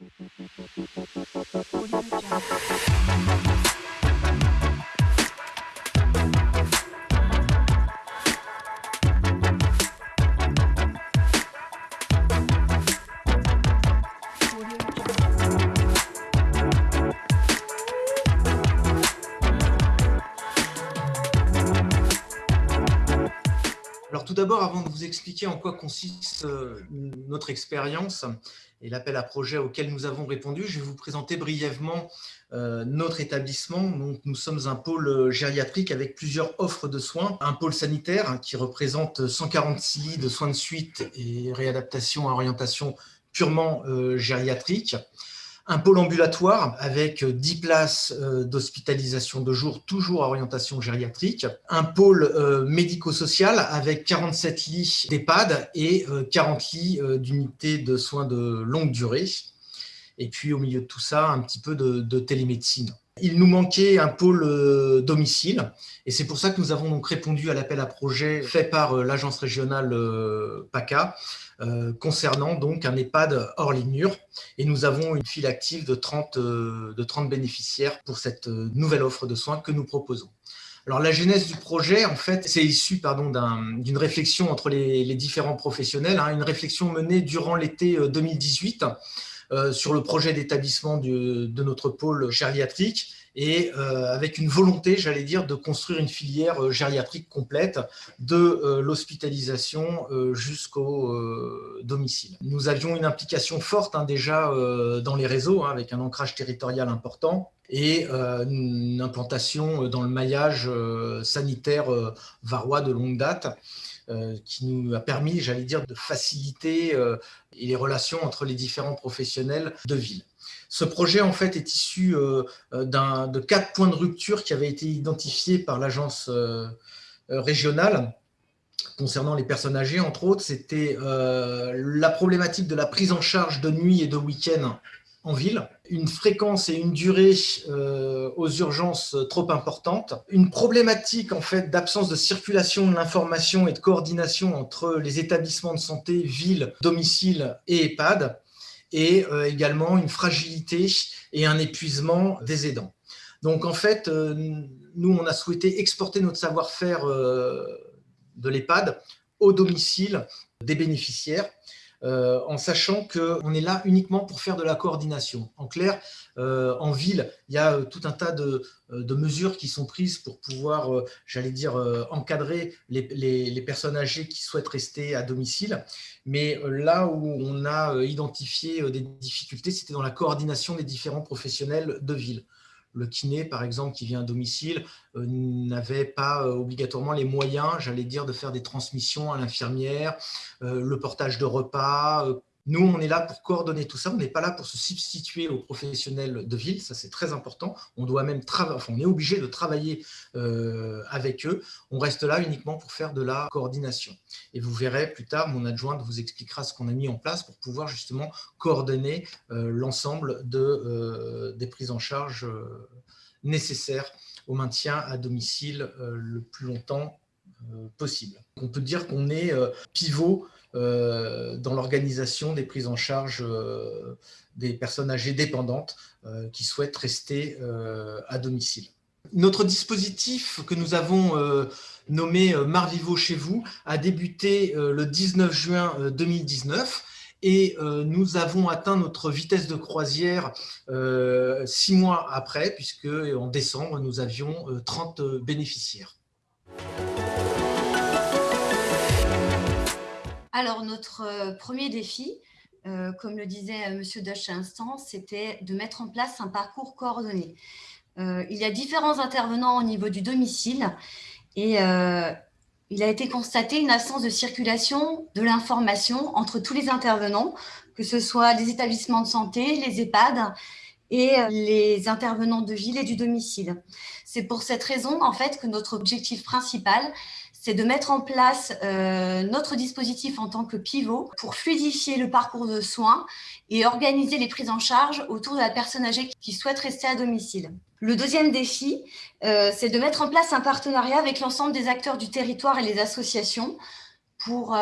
Audio Jungle. Tout d'abord, avant de vous expliquer en quoi consiste euh, notre expérience et l'appel à projet auquel nous avons répondu, je vais vous présenter brièvement euh, notre établissement. Donc, nous sommes un pôle gériatrique avec plusieurs offres de soins. Un pôle sanitaire qui représente 146 lits de soins de suite et réadaptation à orientation purement euh, gériatrique un pôle ambulatoire avec 10 places euh, d'hospitalisation de jour, toujours à orientation gériatrique, un pôle euh, médico-social avec 47 lits d'EHPAD et 40 euh, lits d'unités de soins de longue durée. Et puis au milieu de tout ça, un petit peu de, télémédecine. Il nous manquait un pôle domicile et c'est pour ça que nous avons donc répondu à l'appel à projet fait par l'agence régionale PACA euh, concernant donc un EHPAD hors les murs. Et nous avons une file active de 30, euh, de 30 bénéficiaires pour cette euh, nouvelle offre de soins que nous proposons. Alors la genèse du projet, en fait, c'est issu d'une réflexion entre les, différents professionnels, hein, une réflexion menée durant l'été 2018 sur le projet d'établissement de notre pôle gériatrique et euh, avec une volonté, j'allais dire, de construire une filière euh, gériatrique complète de euh, l'hospitalisation jusqu'au domicile. Nous avions une implication forte hein, déjà dans les réseaux, hein, avec un ancrage territorial important, et une implantation dans le maillage sanitaire varois de longue date, qui nous a permis, j'allais dire, de faciliter les relations entre les différents professionnels de ville. Ce projet, en fait, est issu euh, euh, de quatre points de rupture qui avaient été identifiés par l'agence euh, régionale concernant les personnes âgées, entre autres. C'était la problématique de la prise en charge de nuit et de week-end en ville, une fréquence et une durée aux urgences trop importantes, une problématique en fait d'absence de circulation de l'information et de coordination entre les établissements de santé, ville, domicile et EHPAD, et euh, également une fragilité et un épuisement des aidants. Donc en fait, euh, nous, on a souhaité exporter notre savoir-faire euh, de l'EHPAD au domicile des bénéficiaires euh, en sachant qu'on est là uniquement pour faire de la coordination. En clair, euh, en ville, il y a euh, tout un tas de, mesures qui sont prises pour pouvoir, j'allais dire, encadrer les, personnes âgées qui souhaitent rester à domicile. Mais là où on a identifié des difficultés, c'était dans la coordination des différents professionnels de ville le kiné, par exemple, qui vient à domicile, euh, n'avait pas euh, obligatoirement les moyens, j'allais dire, de faire des transmissions à l'infirmière, euh, le portage de repas, nous, on est là pour coordonner tout ça, on n'est pas là pour se substituer aux professionnels de ville, ça c'est très important. On doit même enfin, on est obligé de travailler euh, avec eux. On reste là uniquement pour faire de la coordination. Et vous verrez plus tard, mon adjointe vous expliquera ce qu'on a mis en place pour pouvoir justement coordonner euh, l'ensemble euh, des prises en charge nécessaires au maintien à domicile le plus longtemps possible. On peut dire qu'on est pivot dans l'organisation des prises en charge euh, des personnes âgées dépendantes euh, qui souhaitent rester à domicile. Notre dispositif que nous avons nommé Marvivo chez vous a débuté le 19 juin 2019 et nous avons atteint notre vitesse de croisière six mois après, puisque en décembre, nous avions 30 bénéficiaires. Alors, notre euh, premier défi, euh, comme le disait euh, M. Dush à l'instant, c'était de mettre en place un parcours coordonné. il y a différents intervenants au niveau du domicile et il a été constaté une absence de circulation de l'information entre tous les intervenants, que ce soit les établissements de santé, les EHPAD et les intervenants de ville et du domicile. C'est pour cette raison en fait que notre objectif principal, c'est de mettre en place euh, notre dispositif en tant que pivot pour fluidifier le parcours de soins et organiser les prises en charge autour de la personne âgée qui souhaite rester à domicile. Le deuxième défi, euh, c'est de mettre en place un partenariat avec l'ensemble des acteurs du territoire et les associations pour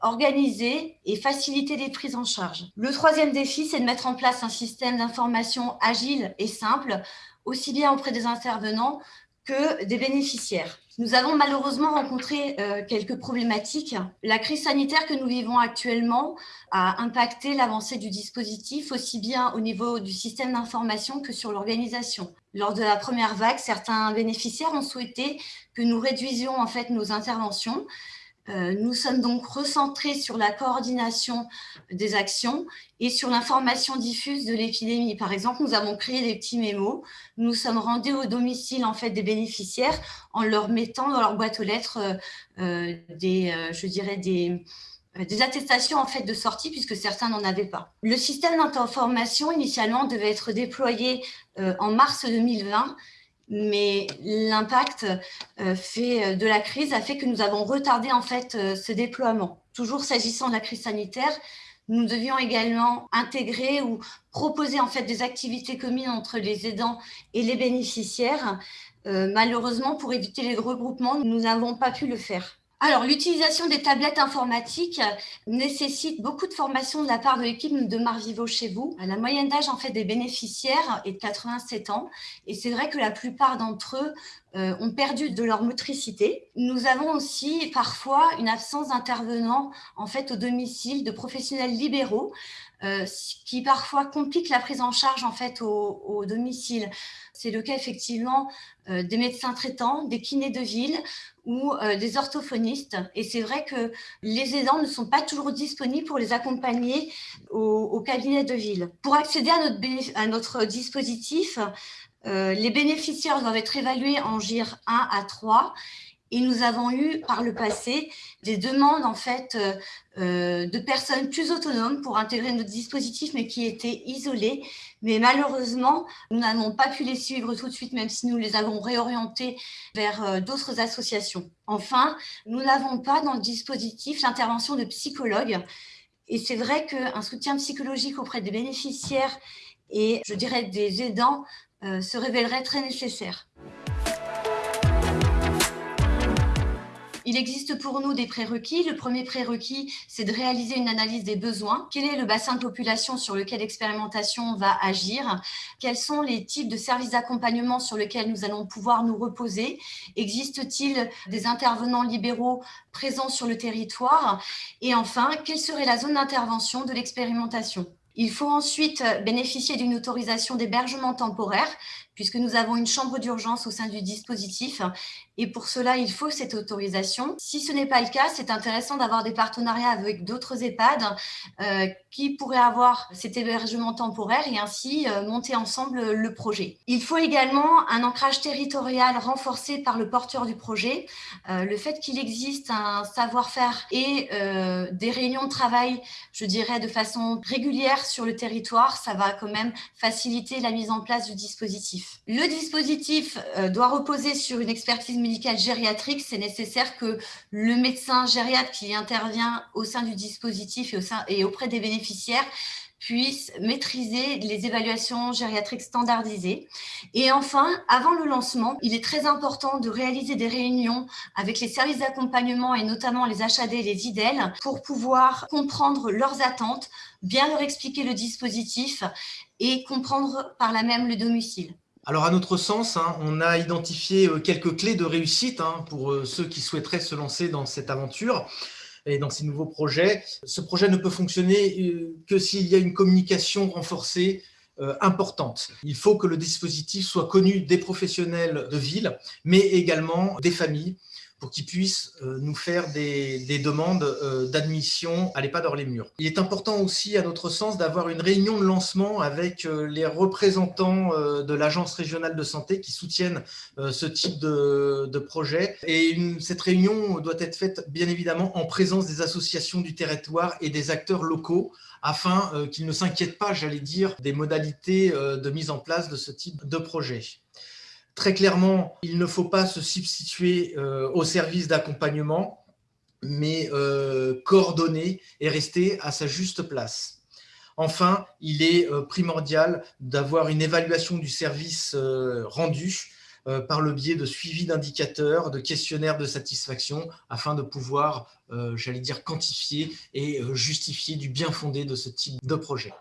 organiser et faciliter les prises en charge. Le troisième défi, c'est de mettre en place un système d'information agile et simple, aussi bien auprès des intervenants que des bénéficiaires. Nous avons malheureusement rencontré euh, quelques problématiques. La crise sanitaire que nous vivons actuellement a impacté l'avancée du dispositif aussi bien au niveau du système d'information que sur l'organisation. Lors de la première vague, certains bénéficiaires ont souhaité que nous réduisions en fait nos interventions nous sommes donc recentrés sur la coordination des actions et sur l'information diffuse de l'épidémie. Par exemple, nous avons créé des petits mémos. Nous sommes rendus au domicile en fait, des bénéficiaires en leur mettant dans leur boîte aux lettres euh, euh, des, je dirais des attestations en fait de sortie puisque certains n'en avaient pas. Le système d'information initialement devait être déployé en mars 2020 mais l'impact euh, fait de la crise a fait que nous avons retardé en fait euh, ce déploiement. Toujours s'agissant de la crise sanitaire, nous devions également intégrer ou proposer en fait des activités communes entre les aidants et les bénéficiaires. Euh, malheureusement, pour éviter les regroupements, nous n'avons pas pu le faire. Alors, l'utilisation des tablettes informatiques nécessite beaucoup de formation de la part de l'équipe de Marvivo chez vous. La moyenne d'âge en fait des bénéficiaires est de 87 ans et c'est vrai que la plupart d'entre eux euh, ont perdu de leur motricité. Nous avons aussi parfois une absence d'intervenants en fait au domicile de professionnels libéraux euh, qui parfois complique la prise en charge en fait au, domicile. C'est le cas effectivement euh, des médecins traitants, des kinés de ville ou euh, des orthophonistes. Et c'est vrai que les aidants ne sont pas toujours disponibles pour les accompagner au, cabinet de ville. Pour accéder à notre, à notre dispositif, les bénéficiaires doivent être évalués en GIR 1 à 3 et nous avons eu par le passé des demandes en fait euh, euh, de personnes plus autonomes pour intégrer notre dispositif, mais qui étaient isolées. Mais malheureusement, nous n'avons pas pu les suivre tout de suite, même si nous les avons réorientés vers euh, d'autres associations. Enfin, nous n'avons pas dans le dispositif l'intervention de psychologues. Et c'est vrai qu'un soutien psychologique auprès des bénéficiaires et, je dirais, des aidants se révélerait très nécessaire. Il existe pour nous des prérequis. Le premier prérequis, c'est de réaliser une analyse des besoins. Quel est le bassin de population sur lequel l'expérimentation va agir? Quels sont les types de services d'accompagnement sur lesquels nous allons pouvoir nous reposer? Existe-t-il des intervenants libéraux présents sur le territoire? Et enfin, quelle serait la zone d'intervention de l'expérimentation? Il faut ensuite bénéficier d'une autorisation d'hébergement temporaire puisque nous avons une chambre d'urgence au sein du dispositif. Et pour cela, il faut cette autorisation. Si ce n'est pas le cas, c'est intéressant d'avoir des partenariats avec d'autres EHPAD euh, qui pourraient avoir cet hébergement temporaire et ainsi euh, monter ensemble le projet. Il faut également un ancrage territorial renforcé par le porteur du projet. Euh, le fait qu'il existe un savoir-faire et des réunions de travail, je dirais, de façon régulière sur le territoire, ça va quand même faciliter la mise en place du dispositif. Le dispositif euh, doit reposer sur une expertise médicale gériatrique. C'est nécessaire que le médecin gériatre qui intervient au sein du dispositif et, auprès des bénéficiaires puisse maîtriser les évaluations gériatriques standardisées. Et enfin, avant le lancement, il est très important de réaliser des réunions avec les services d'accompagnement et notamment les HAD et les IDEL pour pouvoir comprendre leurs attentes, bien leur expliquer le dispositif et comprendre par là même le domicile. Alors, à notre sens, hein, on a identifié euh, quelques clés de réussite hein, pour euh, ceux qui souhaiteraient se lancer dans cette aventure et dans ces nouveaux projets. Ce projet ne peut fonctionner euh, que s'il y a une communication renforcée importante. Il faut que le dispositif soit connu des professionnels de ville, mais également des familles, pour qu'ils puissent euh, nous faire des, demandes euh, d'admission à l'EHPAD hors les murs. Il est important aussi, à notre sens, d'avoir une réunion de lancement avec euh, les représentants de l'Agence régionale de santé qui soutiennent ce type de, projet. Et cette réunion doit être faite, bien évidemment, en présence des associations du territoire et des acteurs locaux afin qu'ils ne s'inquiètent pas, j'allais dire, des modalités de mise en place de ce type de projet. Très clairement, il ne faut pas se substituer euh, au service d'accompagnement, mais euh, coordonner et rester à sa juste place. Enfin, il est euh, primordial d'avoir une évaluation du service rendu par le biais de suivi d'indicateurs, de questionnaires de satisfaction, afin de pouvoir, j'allais dire, quantifier et justifier du bien fondé de ce type de projet.